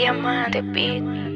Diamante Beat.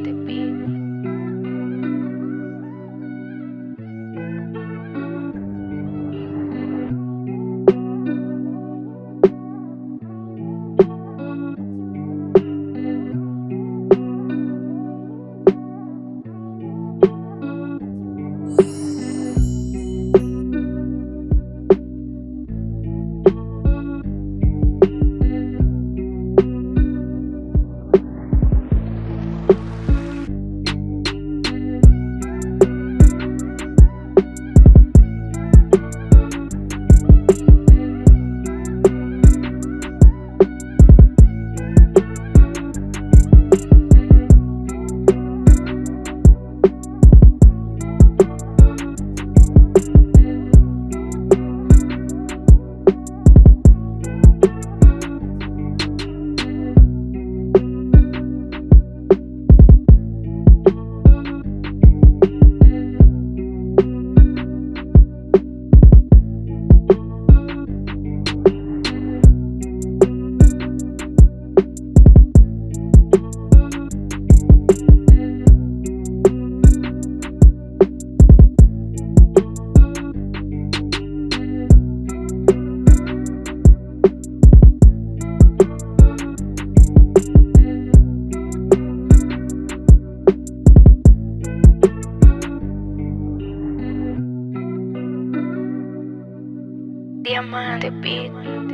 Diamante Beat.